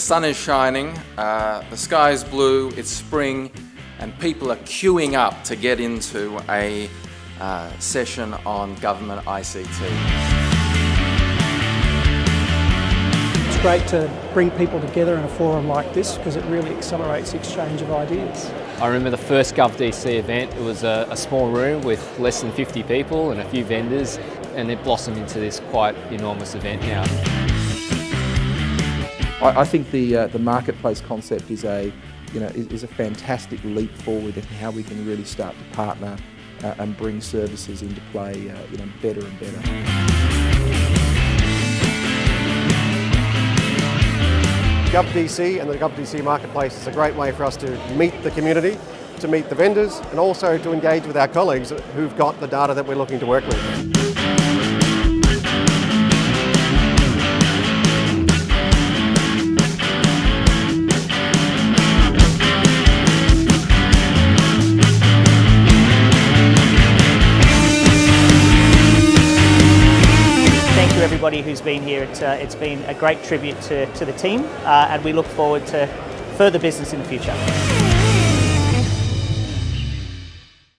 sun is shining, uh, the sky is blue, it's spring, and people are queuing up to get into a uh, session on government ICT. It's great to bring people together in a forum like this because it really accelerates the exchange of ideas. I remember the first GovDC event, it was a, a, small room with less than 50 people and a few vendors and it blossomed into this quite enormous event now. I, I think the, uh, the marketplace concept is a, you know, is, is, a fantastic leap forward in how we can really start to partner uh, and bring services into play uh, you know, better and better. GovDC and the GovDC Marketplace is a great way for us to meet the community, to meet the vendors, and also to engage with our colleagues who've got the data that we're looking to work with. Everybody who's been here. It's, uh, it's been a great tribute to, to the team uh, and we look forward to further business in the future.